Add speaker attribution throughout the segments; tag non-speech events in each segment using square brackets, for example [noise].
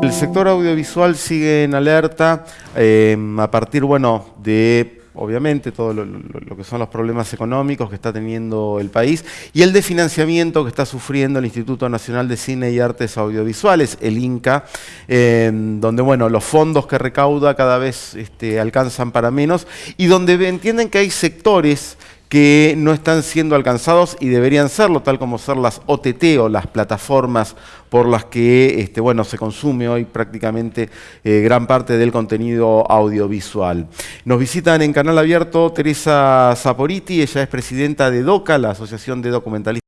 Speaker 1: El sector audiovisual sigue en alerta eh, a partir, bueno, de obviamente todo lo, que son los problemas económicos que está teniendo el país y el de financiamiento que está sufriendo el Instituto Nacional de Cine y Artes Audiovisuales, el INCA, eh, donde bueno, los fondos que recauda cada vez este, alcanzan para menos y donde entienden que hay sectores que no están siendo alcanzados y deberían serlo, tal como ser las OTT o las plataformas por las que este, bueno, se consume hoy prácticamente eh, gran parte del contenido audiovisual. Nos visitan en Canal Abierto Teresa Saporiti, ella es presidenta de DOCA, la Asociación de Documentalistas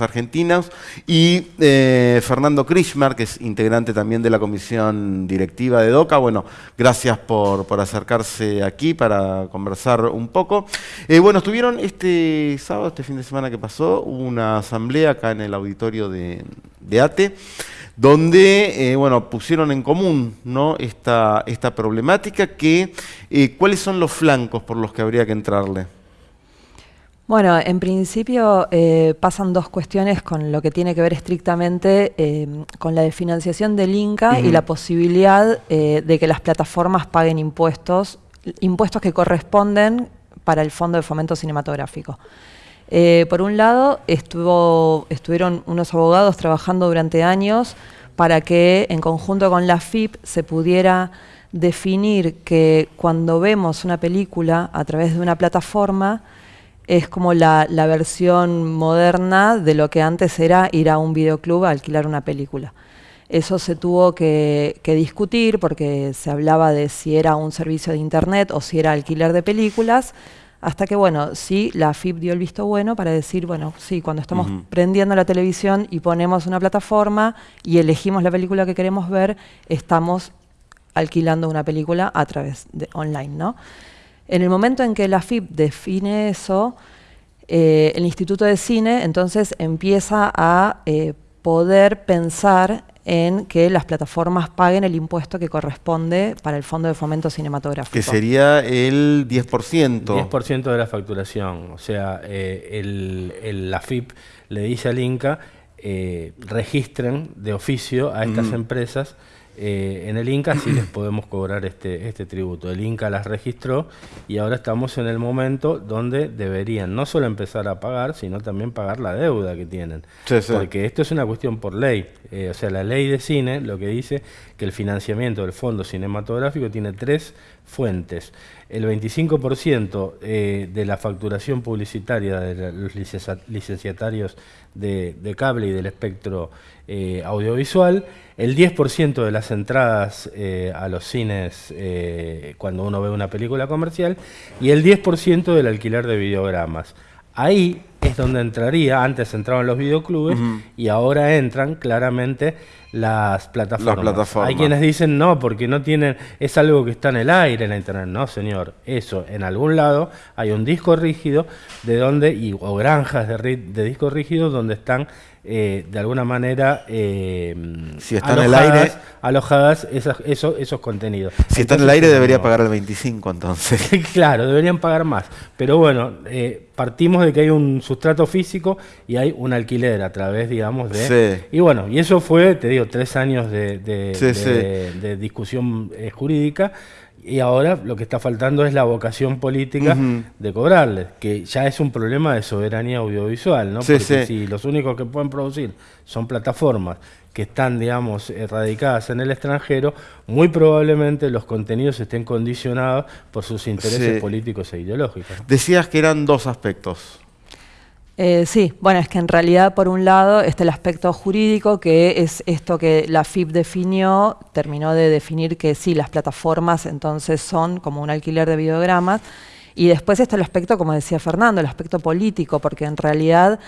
Speaker 1: argentinos, y eh, Fernando Krishmar, que es integrante también de la comisión directiva de DOCA. Bueno, gracias por, acercarse aquí para conversar un poco. Eh, bueno, estuvieron este sábado, este fin de semana que pasó, una asamblea acá en el auditorio de, ATE, donde eh, bueno, pusieron en común ¿no? esta, esta problemática, que, ¿cuáles son los flancos por los que habría que entrarle?
Speaker 2: Bueno, en principio eh, pasan dos cuestiones con lo que tiene que ver estrictamente eh, con la financiación del Inca y la posibilidad eh, de que las plataformas paguen impuestos, impuestos que corresponden para el Fondo de Fomento Cinematográfico. por un lado, estuvo, estuvieron unos abogados trabajando durante años para que en conjunto con la FIP se pudiera definir que cuando vemos una película a través de una plataforma, es como la, versión moderna de lo que antes era ir a un videoclub a alquilar una película. Eso se tuvo que, discutir porque se hablaba de si era un servicio de internet o si era alquiler de películas, hasta que, bueno, sí, la FIP dio el visto bueno para decir, bueno, sí, cuando estamos prendiendo la televisión y ponemos una plataforma y elegimos la película que queremos ver, estamos alquilando una película a través de online, ¿no? En el momento en que la FIP define eso, eh, el Instituto de Cine entonces empieza a eh, poder pensar en que las plataformas paguen el impuesto que corresponde para el Fondo de Fomento Cinematográfico.
Speaker 1: Que sería el 10%.
Speaker 3: 10% de la facturación. O sea, eh, la FIP le dice al INCA, registren de oficio a estas empresas eh, en el Inca sí les podemos cobrar este, este tributo. El Inca las registró y ahora estamos en el momento donde deberían no solo empezar a pagar, sino también pagar la deuda que tienen. Porque esto es una cuestión por ley. Eh, o sea, la ley de cine lo que dice que el financiamiento del fondo cinematográfico tiene tres fuentes. El 25% eh, de la facturación publicitaria de los licenciatarios de, cable y del espectro eh, audiovisual, el 10% de las entradas eh, a los cines cuando uno ve una película comercial y el 10% del alquiler de videogramas. Ahí es donde entraría, antes entraban los videoclubes y ahora entran claramente las plataformas. Hay quienes dicen no, porque no tienen, es algo que está en el aire en la internet. No, señor, eso en algún lado hay un disco rígido de donde, y, o granjas de, de disco rígido donde están eh, de alguna manera eh,
Speaker 1: si están en el aire
Speaker 3: alojadas esos, esos, contenidos.
Speaker 1: Si está en el aire debería pagar el 25 entonces. [laughs]
Speaker 3: claro, deberían pagar más. Pero bueno, eh, partimos de que hay un sustrato físico y hay un alquiler a través, digamos, de... Y bueno, y eso fue, te digo, tres años de, de discusión jurídica y ahora lo que está faltando es la vocación política de cobrarles, que ya es un problema de soberanía audiovisual, ¿no? Porque si los únicos que pueden producir son plataformas que están, digamos, radicadas en el extranjero, muy probablemente los contenidos estén condicionados por sus intereses políticos e ideológicos.
Speaker 1: Decías que eran dos aspectos.
Speaker 2: Eh, sí, bueno, es que en realidad por un lado está el aspecto jurídico, que es esto que la FIP definió, terminó de definir que sí, las plataformas entonces son como un alquiler de videogramas, y después está el aspecto, como decía Fernando, el aspecto político, porque en realidad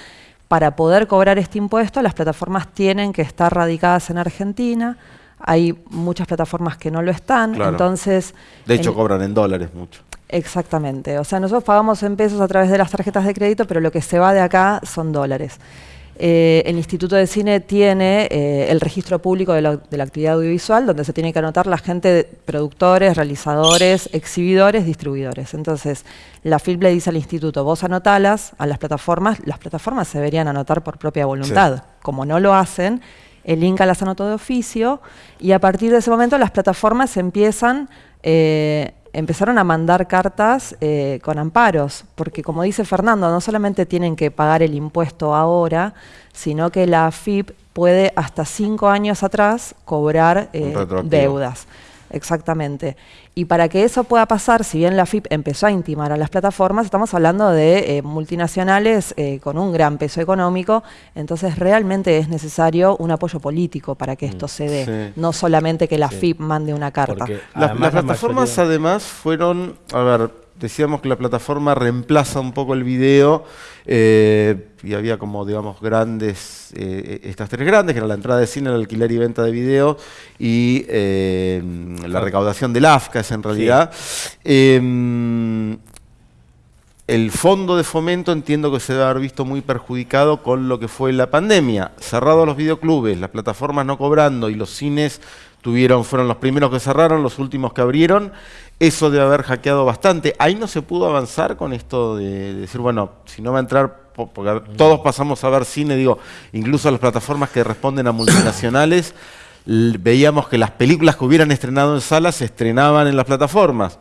Speaker 2: para poder cobrar este impuesto las plataformas tienen que estar radicadas en Argentina, hay muchas plataformas que no lo están, entonces...
Speaker 1: De hecho cobran en dólares mucho.
Speaker 2: Exactamente. O sea, nosotros pagamos en pesos a través de las tarjetas de crédito, pero lo que se va de acá son dólares. Eh, el Instituto de Cine tiene eh, el registro público de la, actividad audiovisual, donde se tiene que anotar la gente, de productores, realizadores, exhibidores, distribuidores. Entonces, la FILP le dice al instituto, vos anotalas a las plataformas, las plataformas se deberían anotar por propia voluntad. Como no lo hacen, el Inca las anotó de oficio y a partir de ese momento las plataformas empiezan eh, empezaron a mandar cartas eh, con amparos, porque como dice Fernando, no solamente tienen que pagar el impuesto ahora, sino que la AFIP puede hasta cinco años atrás cobrar eh, deudas. Exactamente. Y para que eso pueda pasar, si bien la FIP empezó a intimar a las plataformas, estamos hablando de eh, multinacionales eh, con un gran peso económico, entonces realmente es necesario un apoyo político para que esto se dé, no solamente que la FIP mande una carta.
Speaker 1: las plataformas además fueron, a ver, decíamos que la plataforma reemplaza un poco el video eh, y había como, digamos, grandes, eh, estas tres grandes, que eran la entrada de cine, el alquiler y venta de video y eh, la recaudación del AFCA, es en realidad. Em, el fondo de fomento entiendo que se debe haber visto muy perjudicado con lo que fue la pandemia. Cerrados los videoclubes, las plataformas no cobrando y los cines tuvieron, fueron los primeros que cerraron, los últimos que abrieron. Eso debe haber hackeado bastante. Ahí no se pudo avanzar con esto de, decir, bueno, si no va a entrar, porque todos pasamos a ver cine, digo, incluso las plataformas que responden a multinacionales, veíamos que las películas que hubieran estrenado en salas se estrenaban en las plataformas.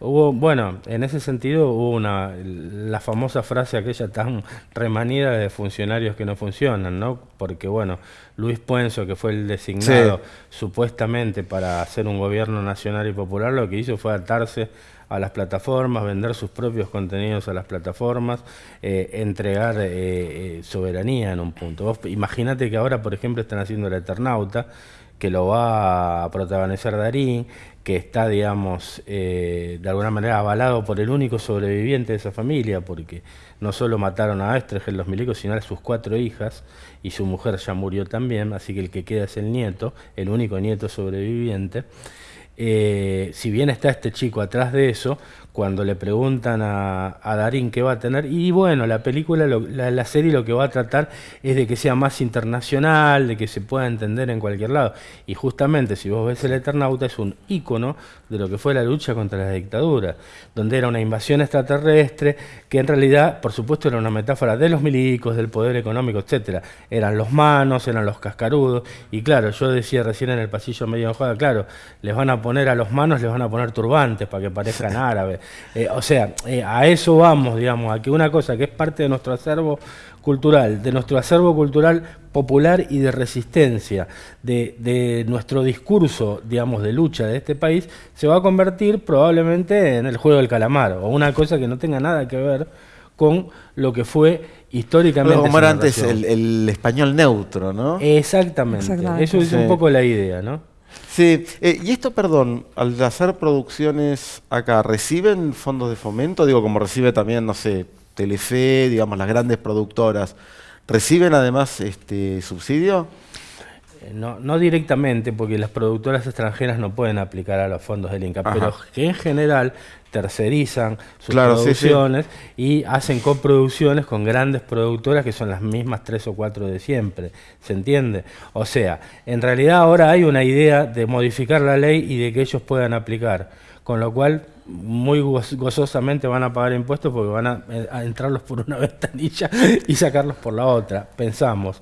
Speaker 3: Hubo, bueno, en ese sentido hubo una, la famosa frase aquella tan remanida de funcionarios que no funcionan, ¿no? Porque, bueno, Luis Puenzo, que fue el designado supuestamente para hacer un gobierno nacional y popular, lo que hizo fue atarse a las plataformas, vender sus propios contenidos a las plataformas, eh, entregar eh, eh, soberanía en un punto. Imagínate que ahora, por ejemplo, están haciendo el Eternauta, que lo va a protagonizar Darín, que está, digamos, eh, de alguna manera avalado por el único sobreviviente de esa familia, porque no solo mataron a Estreger los milicos, sino a sus cuatro hijas, y su mujer ya murió también, así que el que queda es el nieto, el único nieto sobreviviente. Eh, si bien está este chico atrás de eso, cuando le preguntan a, Darín qué va a tener, y bueno, la película, la, serie lo que va a tratar es de que sea más internacional, de que se pueda entender en cualquier lado. Y justamente, si vos ves El Eternauta, es un ícono de lo que fue la lucha contra la dictadura, donde era una invasión extraterrestre, que en realidad, por supuesto, era una metáfora de los milicos, del poder económico, etcétera. Eran los manos, eran los cascarudos, y claro, yo decía recién en el pasillo medio enojada, claro, les van a poner a los manos, les van a poner turbantes para que parezcan [laughs] árabes. Eh, o sea, eh, a eso vamos, digamos, a que una cosa que es parte de nuestro acervo cultural, de nuestro acervo cultural popular y de resistencia, de, nuestro discurso, digamos, de lucha de este país, se va a convertir probablemente en el juego del calamar, o una cosa que no tenga nada que ver con lo que fue históricamente.
Speaker 1: como era antes el, español neutro, ¿no?
Speaker 3: Exactamente. Eso es un poco la idea, ¿no?
Speaker 1: Sí, eh, y esto, perdón, al hacer producciones acá, ¿reciben fondos de fomento? Digo, como recibe también, no sé, Telefe, digamos, las grandes productoras, ¿reciben además este subsidio?
Speaker 3: Eh, no, no directamente, porque las productoras extranjeras no pueden aplicar a los fondos del INCA, pero que en general tercerizan sus producciones y hacen coproducciones con grandes productoras que son las mismas tres o cuatro de siempre, ¿se entiende? O sea, en realidad ahora hay una idea de modificar la ley y de que ellos puedan aplicar, con lo cual muy gozosamente van a pagar impuestos porque van a, eh, a entrarlos por una [laughs] ventanilla y sacarlos por la otra, pensamos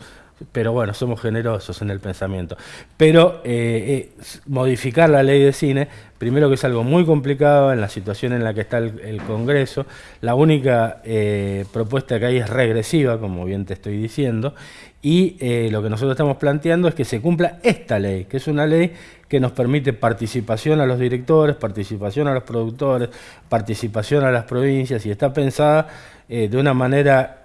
Speaker 3: pero bueno, somos generosos en el pensamiento. Pero eh, eh, modificar la ley de cine, primero que es algo muy complicado en la situación en la que está el, Congreso, la única eh, propuesta que hay es regresiva, como bien te estoy diciendo, y lo que nosotros estamos planteando es que se cumpla esta ley, que es una ley que nos permite participación a los directores, participación a los productores, participación a las provincias, y está pensada de una manera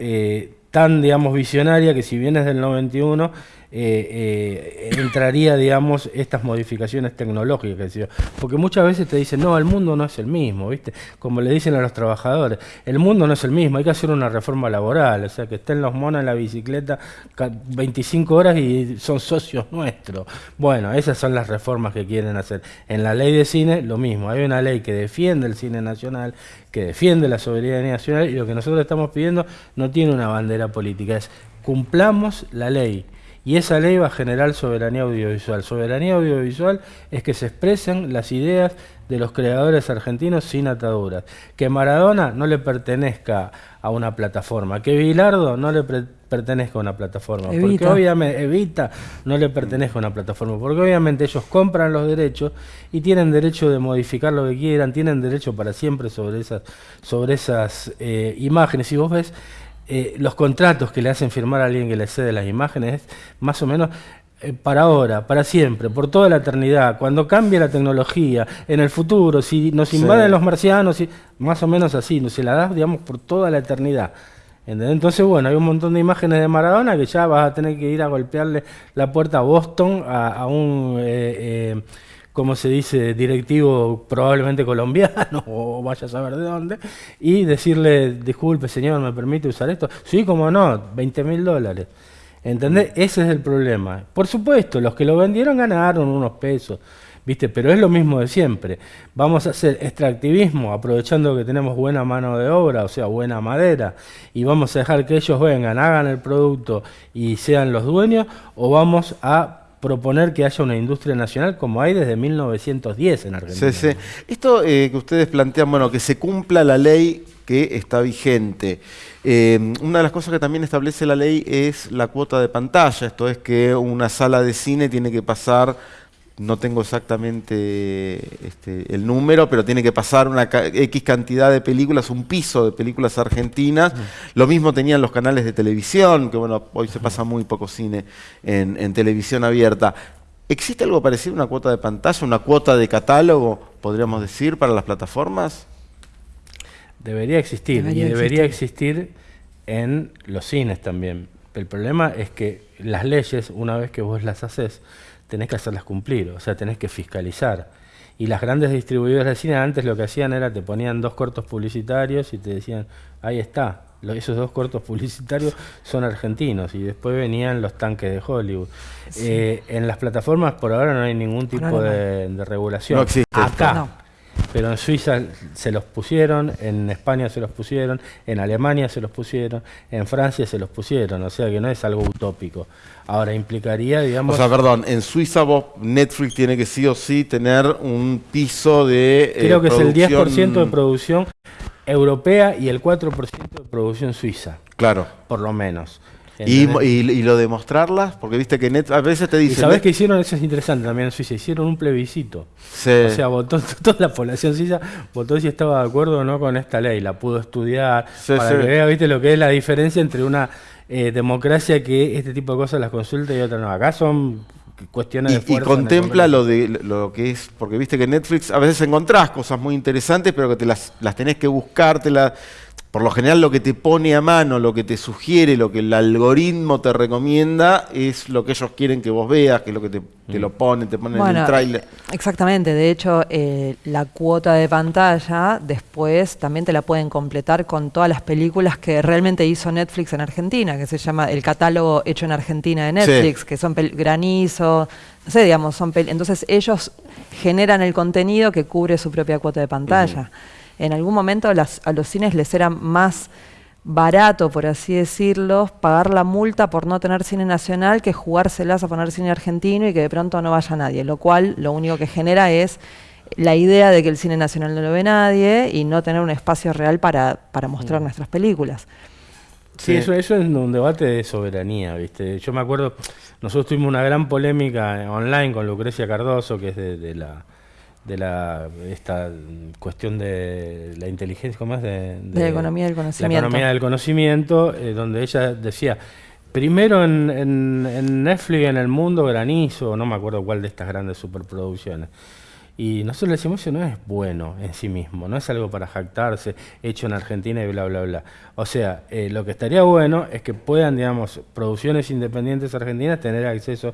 Speaker 3: tan, digamos, visionaria que si bien es del 91, eh, eh, entraría, digamos, estas modificaciones tecnológicas. Porque muchas veces te dicen, no, el mundo no es el mismo, ¿viste? Como le dicen a los trabajadores, el mundo no es el mismo, hay que hacer una reforma laboral, o sea, que estén los monos en la bicicleta 25 horas y son socios nuestros. Bueno, esas son las reformas que quieren hacer. En la ley de cine, lo mismo, hay una ley que defiende el cine nacional, que defiende la soberanía nacional y lo que nosotros estamos pidiendo no tiene una bandera política, es cumplamos la ley Y esa ley va a generar soberanía audiovisual. Soberanía audiovisual es que se expresen las ideas de los creadores argentinos sin ataduras. Que Maradona no le pertenezca a una plataforma, que Bilardo no le pertenezca a una plataforma, porque obviamente Evita no le pertenezca a una plataforma, porque obviamente ellos compran los derechos y tienen derecho de modificar lo que quieran, tienen derecho para siempre sobre esas, sobre esas eh, imágenes. Y vos ves eh, los contratos que le hacen firmar a alguien que le cede las imágenes, más o menos eh, para ahora, para siempre, por toda la eternidad, cuando cambie la tecnología, en el futuro, si nos invaden los marcianos, y, más o menos así, no se la das, digamos, por toda la eternidad. Entonces, bueno, hay un montón de imágenes de Maradona que ya vas a tener que ir a golpearle la puerta a Boston, a, un, eh, como se dice, directivo probablemente colombiano, [laughs] o vaya a saber de dónde, y decirle, disculpe señor, ¿me permite usar esto? Sí, como no, 20 mil dólares. ¿Entendés? Ese es el problema. Por supuesto, los que lo vendieron ganaron unos pesos, ¿viste? Pero es lo mismo de siempre. Vamos a hacer extractivismo aprovechando que tenemos buena mano de obra, o sea, buena madera, y vamos a dejar que ellos vengan, hagan el producto y sean los dueños, o vamos a proponer que haya una industria nacional como hay desde 1910 en Argentina.
Speaker 1: Sí, sí. Esto eh, que ustedes plantean, bueno, que se cumpla la ley que está vigente. Eh, una de las cosas que también establece la ley es la cuota de pantalla, esto es que una sala de cine tiene que pasar, no tengo exactamente este, el número, pero tiene que pasar una X cantidad de películas, un piso de películas argentinas. Lo mismo tenían los canales de televisión, que bueno, hoy se pasa muy poco cine en, en televisión abierta. ¿Existe algo parecido, una cuota de pantalla, una cuota de catálogo, podríamos decir, para las plataformas?
Speaker 3: Debería existir, y debería existir. en los cines también. El problema es que las leyes, una vez que vos las haces, tenés que hacerlas cumplir, o sea, tenés que fiscalizar. Y las grandes distribuidoras de cine antes lo que hacían era te ponían dos cortos publicitarios y te decían, ahí está, esos dos cortos publicitarios son argentinos y después venían los tanques de Hollywood. Eh, en las plataformas por ahora no hay ningún tipo de, regulación.
Speaker 1: No existe.
Speaker 3: Acá, pero en Suiza se los pusieron, en España se los pusieron, en Alemania se los pusieron, en Francia se los pusieron, o sea que no es algo utópico. Ahora implicaría, digamos...
Speaker 1: O sea, perdón, en Suiza vos, Netflix tiene que sí o sí tener un piso de...
Speaker 3: Eh, Creo que es el 10% de producción europea y el 4% de producción suiza.
Speaker 1: Claro.
Speaker 3: Por lo menos.
Speaker 1: Y, y, lo de mostrarlas, porque viste que net, a veces te dicen... ¿Y
Speaker 3: sabés qué hicieron? Eso es interesante también en Suiza. Hicieron un plebiscito. O sea, votó, [laughs] toda la población suiza votó si estaba de acuerdo o no con esta ley. La pudo estudiar para que vea, viste, lo que es la diferencia entre una eh, democracia que este tipo de cosas las consulta y otra no. Acá son cuestiones de fuerza
Speaker 1: Y contempla lo de lo que es, porque viste que Netflix a veces encontrás cosas muy interesantes, pero que te las, las tenés que buscar, te las por lo general lo que te pone a mano, lo que te sugiere, lo que el algoritmo te recomienda es lo que ellos quieren que vos veas, que es lo que te, lo mm. ponen, te ponen en el tráiler.
Speaker 2: Exactamente, de hecho eh, la cuota de pantalla después también te la pueden completar con todas las películas que realmente hizo Netflix en Argentina, que se llama el catálogo hecho en Argentina de Netflix, que son granizo, no sé, digamos, son entonces ellos generan el contenido que cubre su propia cuota de pantalla en algún momento a los cines les era más barato, por así decirlo, pagar la multa por no tener cine nacional que jugárselas a poner cine argentino y que de pronto no vaya nadie, lo cual lo único que genera es la idea de que el cine nacional no lo ve nadie y no tener un espacio real para, mostrar mm. nuestras películas.
Speaker 3: Sí, Eso, eso es un debate de soberanía, ¿viste? Yo me acuerdo, nosotros tuvimos una gran polémica online con Lucrecia Cardoso, que es de la de la esta cuestión de la inteligencia, ¿cómo es?
Speaker 2: De, la economía del conocimiento.
Speaker 3: La economía del conocimiento, eh, donde ella decía, primero en, en, Netflix, en el mundo, granizo, no me acuerdo cuál de estas grandes superproducciones. Y nosotros le decimos, eso no es bueno en sí mismo, no es algo para jactarse, hecho en Argentina y bla, bla, bla. O sea, eh, lo que estaría bueno es que puedan, digamos, producciones independientes argentinas tener acceso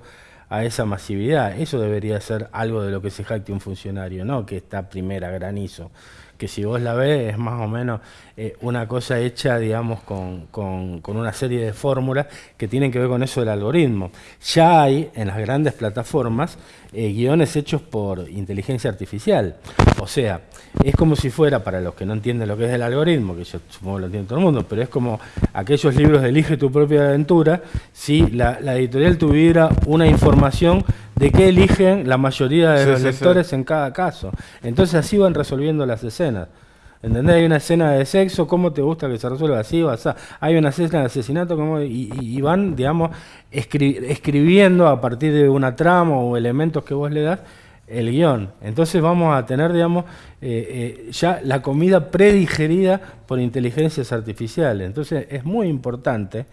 Speaker 3: a esa masividad. Eso debería ser algo de lo que se jacte un funcionario, ¿no? Que está primera granizo. Que si vos la ves es más o menos eh, una cosa hecha, digamos, con, con, una serie de fórmulas que tienen que ver con eso del algoritmo. Ya hay en las grandes plataformas eh, guiones hechos por inteligencia artificial. O sea, es como si fuera, para los que no entienden lo que es el algoritmo, que yo supongo que lo entiende todo el mundo, pero es como aquellos libros de Elige tu propia aventura, si la, editorial tuviera una información de qué eligen la mayoría de los lectores en cada caso. Entonces así van resolviendo las escenas. ¿Entendés? Hay una escena de sexo, ¿cómo te gusta que se resuelva así o así? Hay una escena de asesinato, ¿cómo? Y, van, digamos, escribiendo a partir de una trama o elementos que vos le das el guion. Entonces vamos a tener, digamos, eh, eh, ya la comida predigerida por inteligencias artificiales. Entonces es muy importante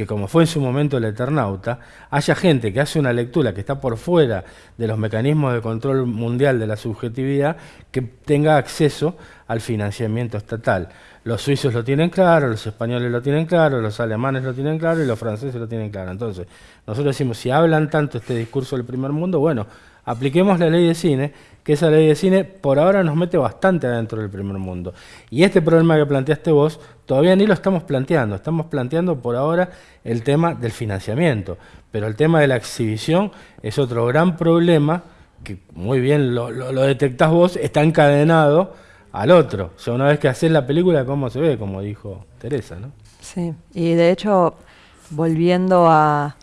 Speaker 3: que como fue en su momento el Eternauta, haya gente que hace una lectura que está por fuera de los mecanismos de control mundial de la subjetividad, que tenga acceso al financiamiento estatal. Los suizos lo tienen claro, los españoles lo tienen claro, los alemanes lo tienen claro y los franceses lo tienen claro. Entonces, nosotros decimos, si hablan tanto este discurso del primer mundo, bueno, apliquemos la ley de cine, que esa ley de cine por ahora nos mete bastante adentro del primer mundo. Y este problema que planteaste vos, todavía ni lo estamos planteando, estamos planteando por ahora el tema del financiamiento, pero el tema de la exhibición es otro gran problema que muy bien lo, lo, detectás vos, está encadenado al otro. O sea, una vez que haces la película, ¿cómo se ve? Como dijo Teresa, ¿no?
Speaker 2: Sí, y de hecho, volviendo a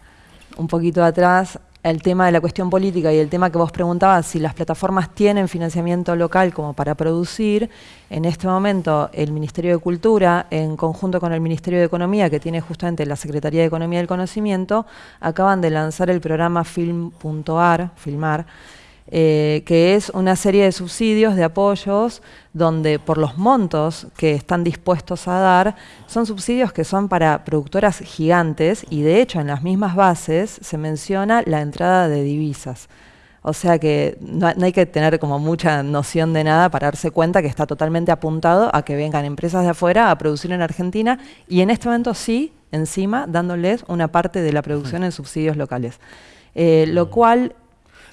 Speaker 2: un poquito atrás, el tema de la cuestión política y el tema que vos preguntabas, si las plataformas tienen financiamiento local como para producir, en este momento el Ministerio de Cultura, en conjunto con el Ministerio de Economía, que tiene justamente la Secretaría de Economía del Conocimiento, acaban de lanzar el programa Film.ar, Filmar, eh, que es una serie de subsidios, de apoyos, donde por los montos que están dispuestos a dar, son subsidios que son para productoras gigantes y de hecho en las mismas bases se menciona la entrada de divisas. O sea que no, hay que tener como mucha noción de nada para darse cuenta que está totalmente apuntado a que vengan empresas de afuera a producir en Argentina y en este momento sí, encima, dándoles una parte de la producción en subsidios locales. Eh, lo cual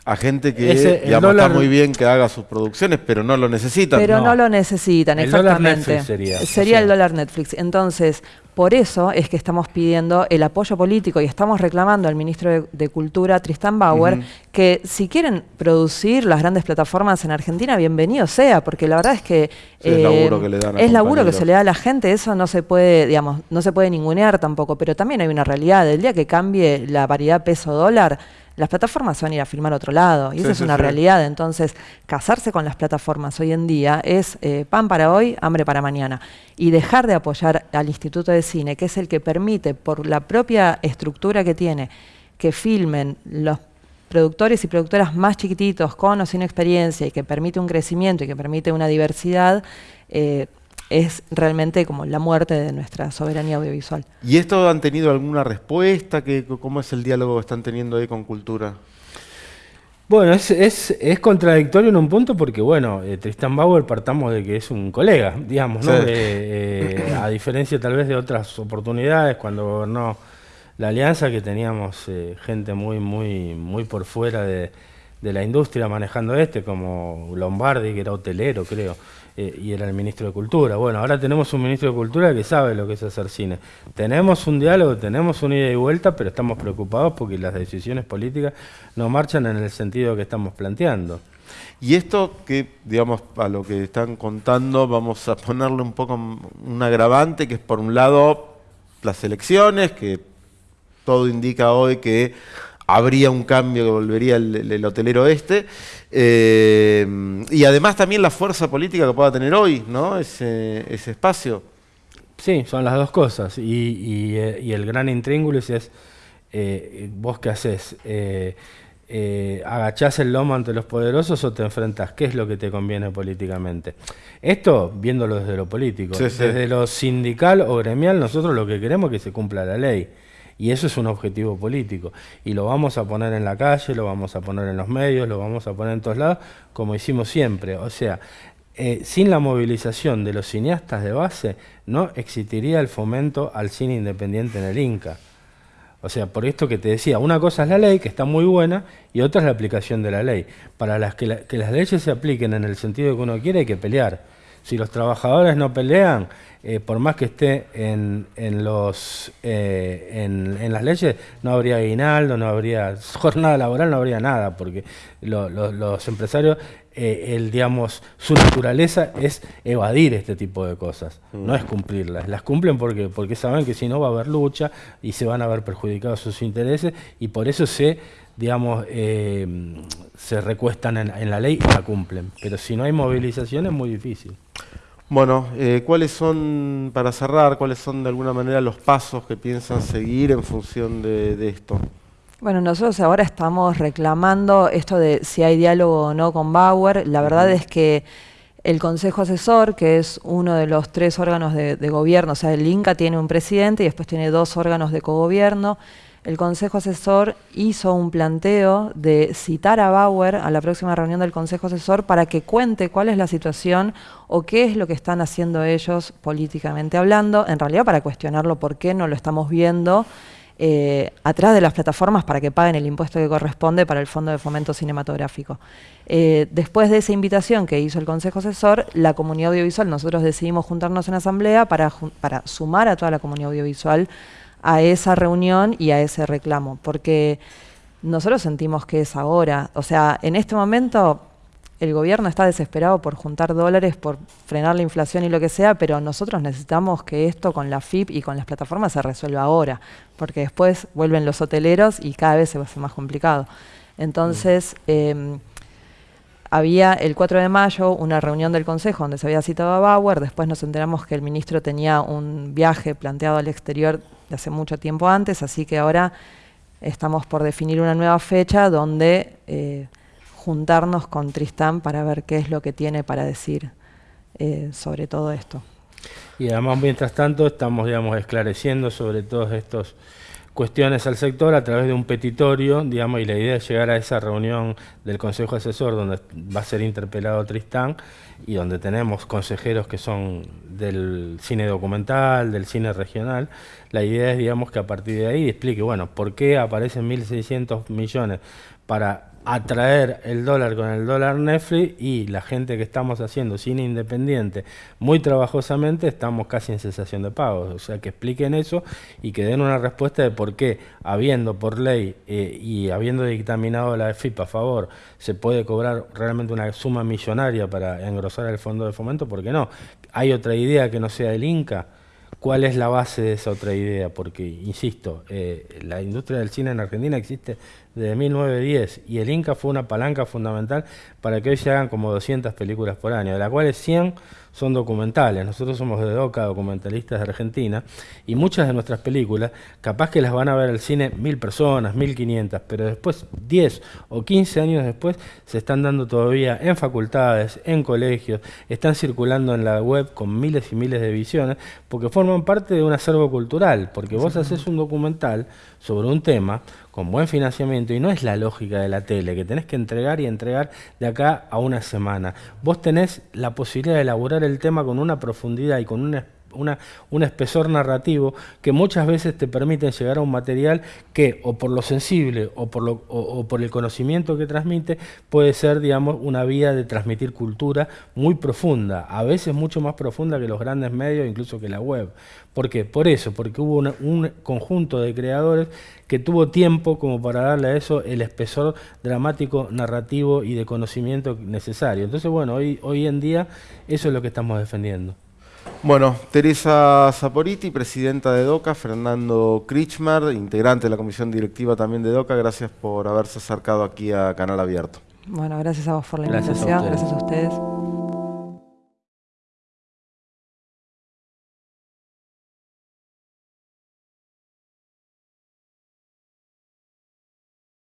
Speaker 1: a gente que está muy bien que haga sus producciones, pero no lo necesitan.
Speaker 2: Pero no, lo necesitan, el exactamente. sería. Sería el dólar Netflix. Entonces, por eso es que estamos pidiendo el apoyo político y estamos reclamando al ministro de, Cultura, Tristan Bauer, que si quieren producir las grandes plataformas en Argentina, bienvenido sea, porque la verdad es que
Speaker 1: es laburo que le dan
Speaker 2: es laburo que se le da a la gente, eso no se puede, digamos, no se puede ningunear tampoco, pero también hay una realidad, el día que cambie la paridad peso-dólar, las plataformas van a ir a filmar a otro lado. Y eso es una realidad. Entonces, casarse con las plataformas hoy en día es eh, pan para hoy, hambre para mañana. Y dejar de apoyar al Instituto de Cine, que es el que permite, por la propia estructura que tiene, que filmen los productores y productoras más chiquititos, con o sin experiencia, y que permite un crecimiento y que permite una diversidad, eh, es realmente como la muerte de nuestra soberanía audiovisual.
Speaker 1: ¿Y esto han tenido alguna respuesta? ¿Cómo es el diálogo que están teniendo ahí con Cultura?
Speaker 3: Bueno, es, es, es contradictorio en un punto porque, bueno, eh, Tristan Bauer partamos de que es un colega, digamos, ¿no? Eh, a diferencia tal vez de otras oportunidades cuando gobernó la alianza, que teníamos eh, gente muy, muy, muy por fuera de, de la industria manejando este, como Lombardi, que era hotelero, creo. Eh, y era el ministro de Cultura. Bueno, ahora tenemos un ministro de Cultura que sabe lo que es hacer cine. Tenemos un diálogo, tenemos una ida y vuelta, pero estamos preocupados porque las decisiones políticas no marchan en el sentido que estamos planteando.
Speaker 1: Y esto que, digamos, a lo que están contando, vamos a ponerle un poco un agravante, que es por un lado las elecciones, que todo indica hoy que habría un cambio que volvería el, hotelero este. Eh, y además también la fuerza política que pueda tener hoy, ¿no? Ese, espacio.
Speaker 3: Sí, son las dos cosas. Y, eh, el gran intríngulis es, eh, vos qué haces, agachás el lomo ante los poderosos o te enfrentas, ¿qué es lo que te conviene políticamente? Esto, viéndolo desde lo político, desde lo sindical o gremial, nosotros lo que queremos es que se cumpla la ley. Y eso es un objetivo político. Y lo vamos a poner en la calle, lo vamos a poner en los medios, lo vamos a poner en todos lados, como hicimos siempre. O sea, eh, sin la movilización de los cineastas de base, no existiría el fomento al cine independiente en el Inca. O sea, por esto que te decía, una cosa es la ley, que está muy buena, y otra es la aplicación de la ley. Para las que, que las leyes se apliquen en el sentido que uno quiere, hay que pelear Si los trabajadores no pelean, eh, por más que esté en, en los, eh, en, las leyes, no habría aguinaldo, no habría [laughs] jornada laboral, no habría nada, porque los empresarios, eh, el, digamos, su naturaleza es evadir este tipo de cosas, no mm. es cumplirlas. Las cumplen porque, porque saben que si no va a haber lucha y se van a ver perjudicados sus intereses y por eso se digamos, se recuestan en, en, la ley y la cumplen. Pero si no hay movilización es muy difícil.
Speaker 1: Bueno, eh, ¿cuáles son, para cerrar, cuáles son de alguna manera los pasos que piensan seguir en función de, esto?
Speaker 2: Bueno, nosotros ahora estamos reclamando esto de si hay diálogo o no con Bauer. La verdad es que el Consejo Asesor, que es uno de los tres órganos de, de, gobierno, o sea, el INCA tiene un presidente y después tiene dos órganos de cogobierno el Consejo Asesor hizo un planteo de citar a Bauer a la próxima reunión del Consejo Asesor para que cuente cuál es la situación o qué es lo que están haciendo ellos políticamente hablando, en realidad para cuestionarlo por qué no lo estamos viendo eh, atrás de las plataformas para que paguen el impuesto que corresponde para el Fondo de Fomento Cinematográfico. Eh, después de esa invitación que hizo el Consejo Asesor, la comunidad audiovisual, nosotros decidimos juntarnos en asamblea para, para sumar a toda la comunidad audiovisual a esa reunión y a ese reclamo, porque nosotros sentimos que es ahora, o sea, en este momento el gobierno está desesperado por juntar dólares, por frenar la inflación y lo que sea, pero nosotros necesitamos que esto con la FIP y con las plataformas se resuelva ahora, porque después vuelven los hoteleros y cada vez se va a hacer más complicado. Entonces, em, había el 4 de mayo una reunión del Consejo donde se había citado a Bauer, después nos enteramos que el ministro tenía un viaje planteado al exterior de hace mucho tiempo antes, así que ahora estamos por definir una nueva fecha donde eh, juntarnos con Tristán para ver qué es lo que tiene para decir eh, sobre todo esto.
Speaker 3: Y además, mientras tanto, estamos digamos, esclareciendo sobre todos estos cuestiones al sector a través de un petitorio, digamos, y la idea es llegar a esa reunión del Consejo Asesor donde va a ser interpelado Tristán y donde tenemos consejeros que son del cine documental, del cine regional. La idea es, digamos, que a partir de ahí explique, bueno, por qué aparecen 1.600 millones para atraer el dólar con el dólar Netflix y la gente que estamos haciendo cine independiente muy trabajosamente estamos casi en cesación de pagos. O sea, que expliquen eso y que den una respuesta de por qué, habiendo por ley eh, y habiendo dictaminado la FIP a favor, se puede cobrar realmente una suma millonaria para engrosar el fondo de fomento, porque no. Hay otra idea que no sea el Inca ¿Cuál es la base de esa otra idea? Porque, insisto, eh, la industria del cine en Argentina existe desde 1910 y el Inca fue una palanca fundamental para que hoy se hagan como 200 películas por año, de las cuales 100 son documentales. Nosotros somos de DOCA, documentalistas de Argentina, y muchas de nuestras películas, capaz que las van a ver al cine mil personas, mil quinientas, pero después, 10 o 15 años después, se están dando todavía en facultades, en colegios, están circulando en la web con miles y miles de visiones, porque forman parte de un acervo cultural, porque vos haces un documental sobre un tema, con buen financiamiento y no es la lógica de la tele, que tenés que entregar y entregar de acá a una semana. Vos tenés la posibilidad de elaborar el tema con una profundidad y con una una, un espesor narrativo que muchas veces te permiten llegar a un material que o por lo sensible o por, lo, el conocimiento que transmite puede ser, digamos, una vía de transmitir cultura muy profunda, a veces mucho más profunda que los grandes medios, incluso que la web. ¿Por qué? Por eso, porque hubo un conjunto de creadores que tuvo tiempo como para darle a eso el espesor dramático, narrativo y de conocimiento necesario. Entonces, bueno, hoy, hoy en día eso es lo que estamos defendiendo.
Speaker 1: Bueno, Teresa Zaporiti, presidenta de DOCA, Fernando Krichmar, integrante de la comisión directiva también de DOCA, gracias por haberse acercado aquí a Canal Abierto.
Speaker 2: Bueno, gracias a vos por la invitación, gracias a ustedes.